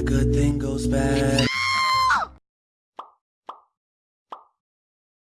The good thing goes bad.